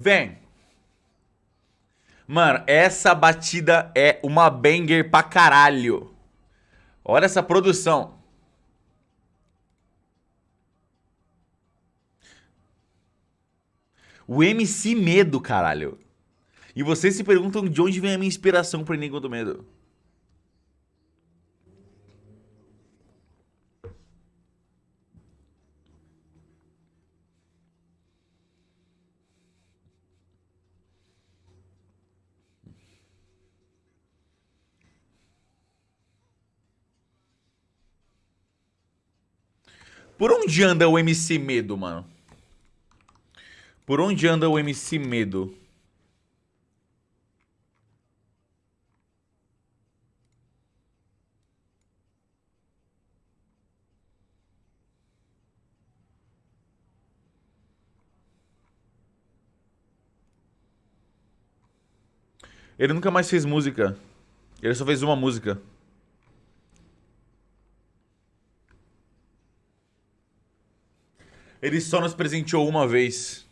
Vem. Mano, essa batida é uma banger pra caralho. Olha essa produção. O MC Medo, caralho. E vocês se perguntam de onde vem a minha inspiração pro Enigma do Medo. Por onde anda o MC Medo, mano? Por onde anda o MC Medo? Ele nunca mais fez música. Ele só fez uma música. Ele só nos presenteou uma vez.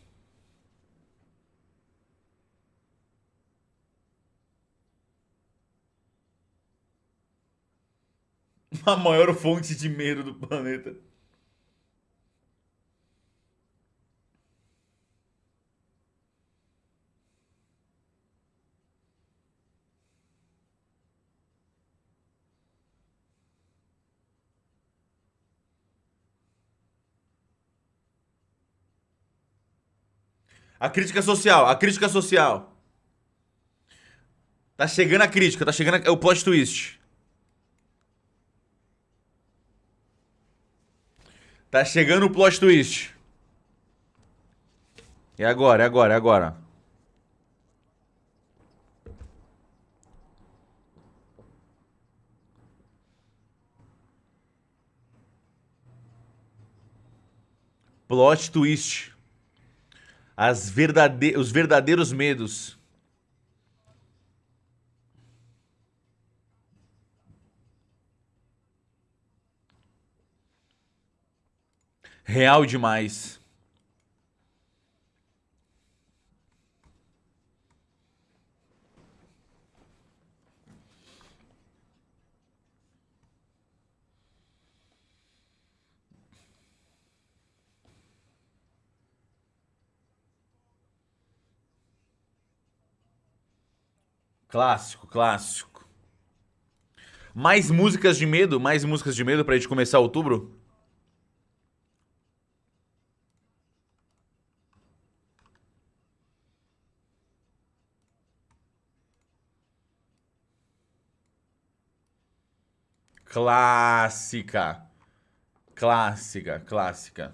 A maior fonte de medo do planeta. A crítica social, a crítica social. Tá chegando a crítica, tá chegando é o plot twist. Tá chegando o plot twist. É agora, é agora, é agora. Plot twist. As verdade... Os verdadeiros medos. Real demais. Clássico, clássico. Mais músicas de medo? Mais músicas de medo pra gente começar outubro? Clássica. Clássica, clássica.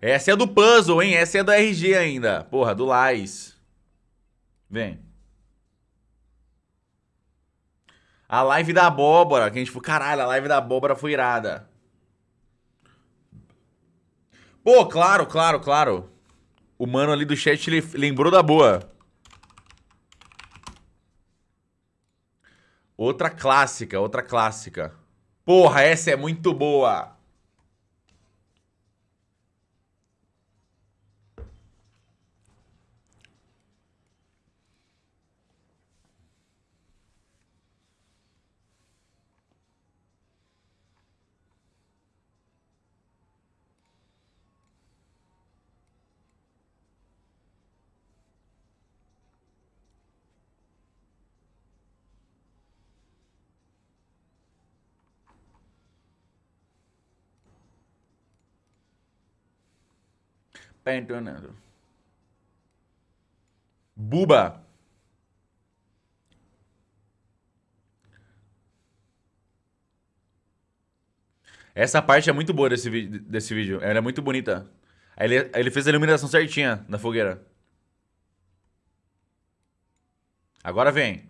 Essa é do puzzle, hein? Essa é do RG ainda. Porra, do Lais. Vem. A live da abóbora, que a gente falou, caralho, a live da abóbora foi irada. Pô, claro, claro, claro. O mano ali do chat lembrou da boa. Outra clássica, outra clássica. Porra, essa é muito boa. Pentonando. Buba. Essa parte é muito boa desse, desse vídeo. Ela é muito bonita. Ele, ele fez a iluminação certinha na fogueira. Agora vem.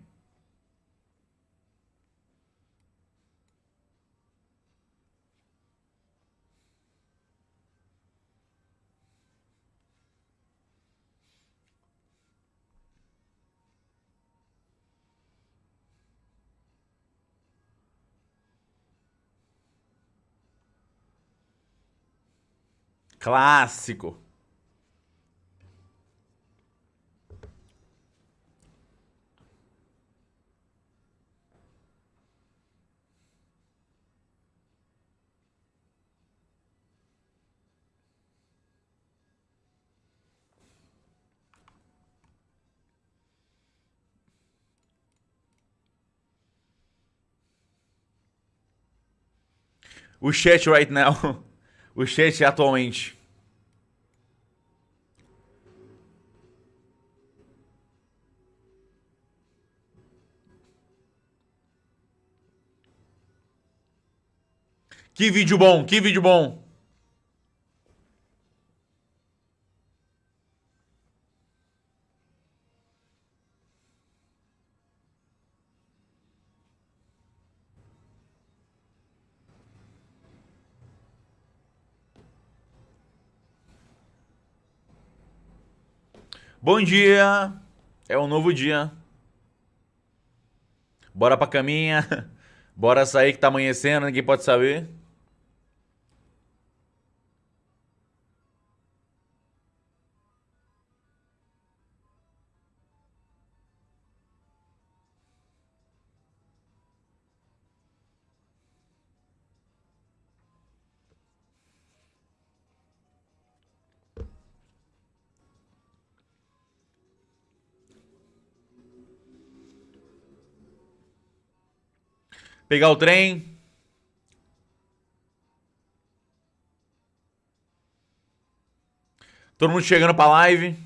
Clássico. O chat right now. O chat atualmente. Que vídeo bom, que vídeo bom. Bom dia. É um novo dia. Bora pra caminha. Bora sair que tá amanhecendo, ninguém pode saber. Pegar o trem. Todo mundo chegando pra live.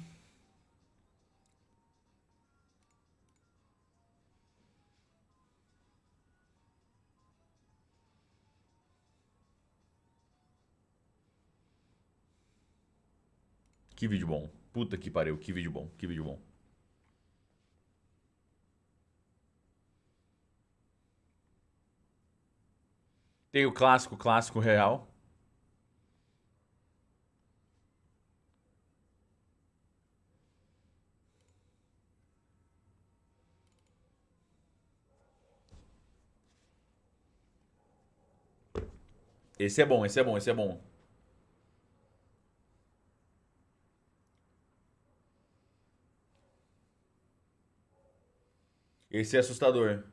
Que vídeo bom. Puta que pariu, que vídeo bom, que vídeo bom. Tem o clássico, clássico real. Esse é bom, esse é bom, esse é bom. Esse é assustador.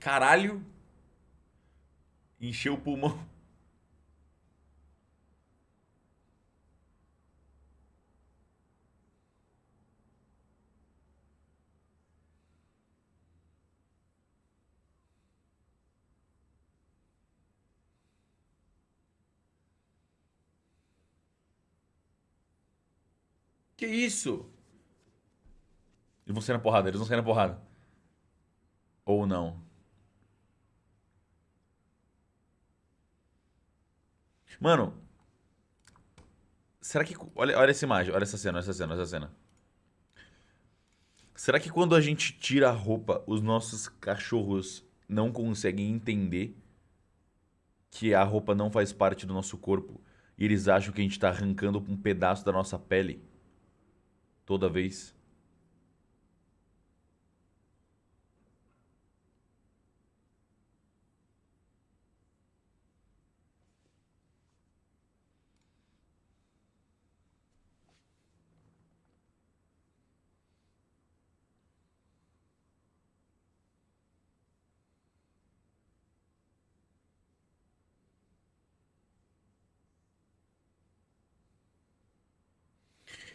Caralho. Encheu o pulmão. Que isso? Eles vão sair na porrada, eles vão sair na porrada. Ou não. Mano, será que. Olha, olha essa imagem, olha essa cena, olha essa cena, olha essa cena. Será que quando a gente tira a roupa, os nossos cachorros não conseguem entender que a roupa não faz parte do nosso corpo e eles acham que a gente está arrancando um pedaço da nossa pele toda vez?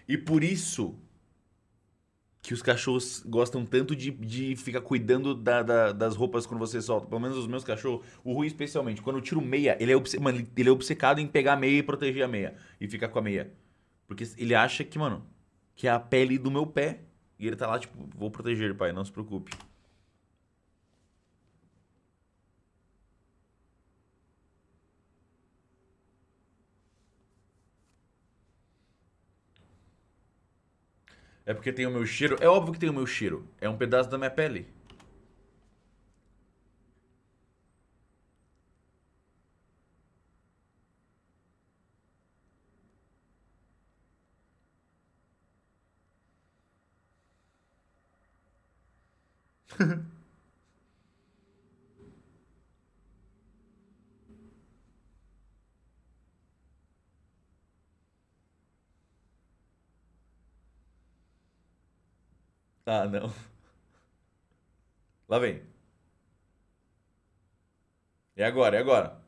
E por isso que os cachorros gostam tanto de, de ficar cuidando da, da, das roupas quando você solta. Pelo menos os meus cachorros, o Rui especialmente. Quando eu tiro meia, ele é, obce... mano, ele é obcecado em pegar a meia e proteger a meia. E ficar com a meia. Porque ele acha que, mano, que é a pele do meu pé. E ele tá lá, tipo, vou proteger, pai, não se preocupe. É porque tem o meu cheiro. É óbvio que tem o meu cheiro. É um pedaço da minha pele. Ah, não. Lá vem. É agora, é agora.